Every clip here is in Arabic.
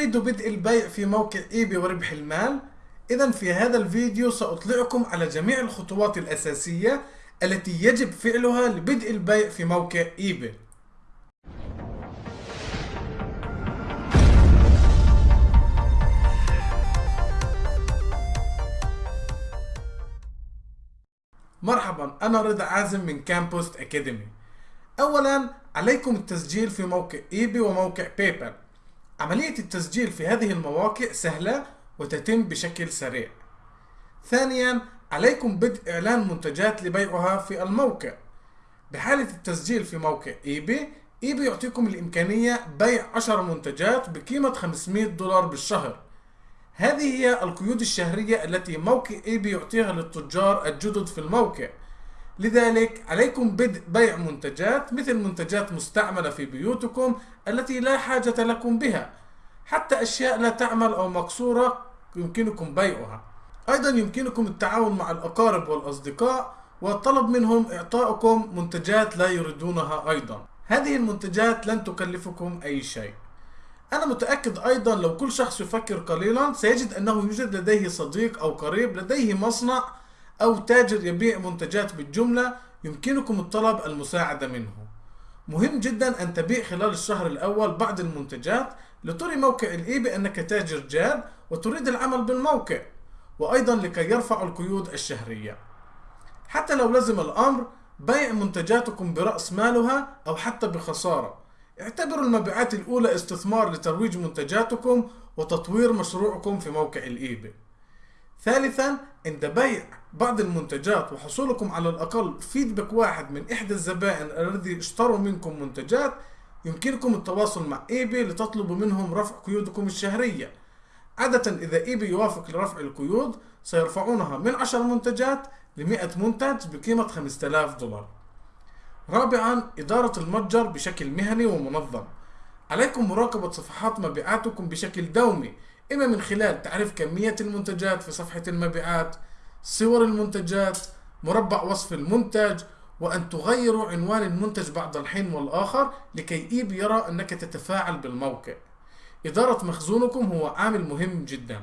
تريد بدء البيع في موقع eBay وربح المال؟ إذا في هذا الفيديو سأطلعكم على جميع الخطوات الأساسية التي يجب فعلها لبدء البيع في موقع eBay مرحبا أنا رضا عازم من كامبوست Academy أولا عليكم التسجيل في موقع eBay وموقع PayPal عملية التسجيل في هذه المواقع سهلة وتتم بشكل سريع. ثانيا عليكم بدء إعلان منتجات لبيعها في الموقع. بحالة التسجيل في موقع eBay eBay يعطيكم الإمكانية بيع 10 منتجات بقيمة 500 دولار بالشهر. هذه هي القيود الشهرية التي موقع eBay يعطيها للتجار الجدد في الموقع. لذلك عليكم بدء بيع منتجات مثل منتجات مستعملة في بيوتكم التي لا حاجة لكم بها. حتى أشياء لا تعمل أو مكسورة يمكنكم بيعها. أيضا يمكنكم التعاون مع الأقارب والأصدقاء والطلب منهم إعطائكم منتجات لا يريدونها أيضا. هذه المنتجات لن تكلفكم أي شيء. أنا متأكد أيضا لو كل شخص يفكر قليلا سيجد أنه يوجد لديه صديق أو قريب لديه مصنع أو تاجر يبيع منتجات بالجملة يمكنكم الطلب المساعدة منه. مهم جدا أن تبيع خلال الشهر الأول بعض المنتجات لتري موقع الإي بأنك تاجر جاد وتريد العمل بالموقع وأيضا لكي يرفعوا القيود الشهرية. حتى لو لزم الأمر بيع منتجاتكم برأس مالها أو حتى بخسارة. اعتبروا المبيعات الأولى استثمار لترويج منتجاتكم وتطوير مشروعكم في موقع ال eBay ثالثا عند بيع بعض المنتجات وحصولكم على الأقل feedback واحد من إحدى الزبائن الذي اشتروا منكم منتجات يمكنكم التواصل مع ايباي لتطلبوا منهم رفع قيودكم الشهرية. عادة إذا ايباي يوافق لرفع القيود سيرفعونها من 10 منتجات ل 100 منتج بقيمة 5000 دولار. رابعا إدارة المتجر بشكل مهني ومنظم. عليكم مراقبة صفحات مبيعاتكم بشكل دومي إما من خلال تعريف كمية المنتجات في صفحة المبيعات صور المنتجات مربع وصف المنتج وأن تغيروا عنوان المنتج بعد الحين والآخر لكي إيب يرى أنك تتفاعل بالموقع. إدارة مخزونكم هو عامل مهم جدا.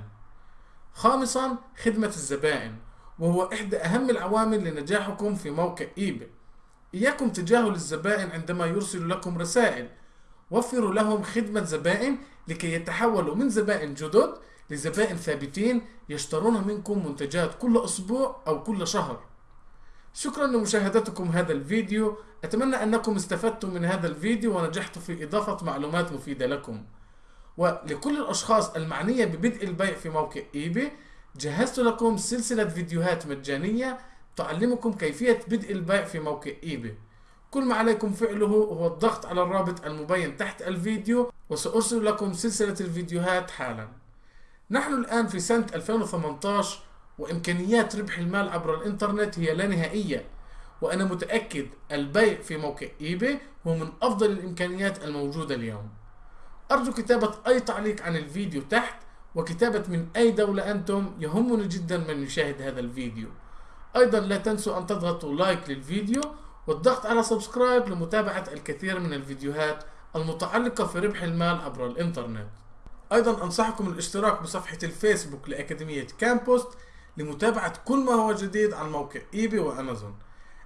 خامسا خدمة الزبائن وهو إحدى أهم العوامل لنجاحكم في موقع إيباي إياكم تجاهل الزبائن عندما يرسلوا لكم رسائل. وفروا لهم خدمة زبائن لكي يتحولوا من زبائن جدد لزبائن ثابتين يشترون منكم منتجات كل أسبوع أو كل شهر. شكرا لمشاهدتكم هذا الفيديو. أتمنى أنكم استفدتم من هذا الفيديو ونجحت في إضافة معلومات مفيدة لكم. ولكل الأشخاص المعنية ببدء البيع في موقع إيباي جهزت لكم سلسلة فيديوهات مجانية تعلمكم كيفية بدء البيع في موقع إيباي كل ما عليكم فعله هو الضغط على الرابط المبين تحت الفيديو وسأرسل لكم سلسلة الفيديوهات حالا. نحن الآن في سنة 2018 وإمكانيات ربح المال عبر الإنترنت هي لا نهائية. وأنا متأكد البيع في موقع إيباي هو من أفضل الإمكانيات الموجودة اليوم. أرجو كتابة أي تعليق عن الفيديو تحت وكتابة من أي دولة أنتم يهمني جدا من يشاهد هذا الفيديو. أيضا لا تنسوا أن تضغطوا like للفيديو والضغط على subscribe لمتابعة الكثير من الفيديوهات المتعلقة في ربح المال عبر الإنترنت. أيضا أنصحكم الاشتراك بصفحة الفيسبوك لأكاديمية كامبوست لمتابعة كل ما هو جديد عن موقع إيباي وأمازون.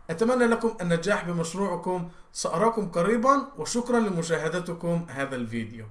أتمنى لكم النجاح بمشروعكم. سأراكم قريبا وشكرا لمشاهدتكم هذا الفيديو.